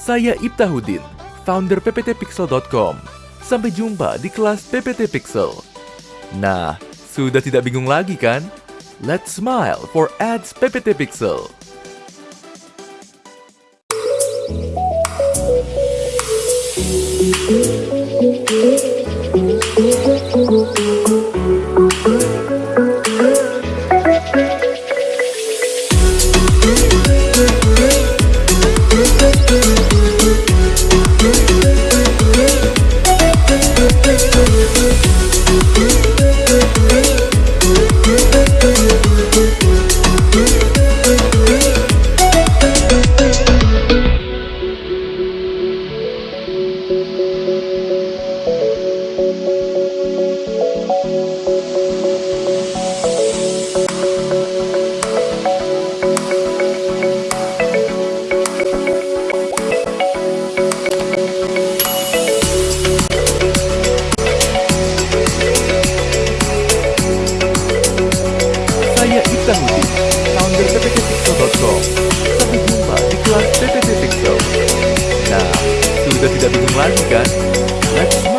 Saya Ibtahudin, founder pptpixel.com. Sampai jumpa di kelas PPT Pixel. Nah, sudah tidak bingung lagi kan? Let's smile for ads PPT Pixel. Saya Ibtahudin, founder pptpixel.com. Sampai jumpa di kelas PPT. Nah, sudah tidak bingung lagi kan? Let's